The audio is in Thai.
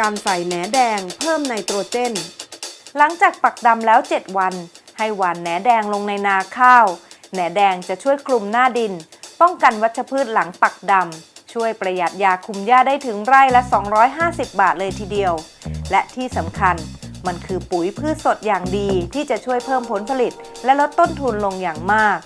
การใส่แหนแดงเพิ่มไนโตรเจน หลังจากปักดำแล้ว 7 วัน ให้หว่านแหนแดงลงในนาข้าว แหนแดงจะช่วยคลุมหน้าดิน ป้องกันวัชพืชหลังปักดำ ช่วยประหยัดยาคุมหญ้าได้ถึงไร่ละ 250 บาทเลยทีเดียว และที่สำคัญมันคือปุ๋ยพืชสดอย่างดีที่จะช่วยเพิ่มผลผลิต และลดต้นทุนลงอย่างมาก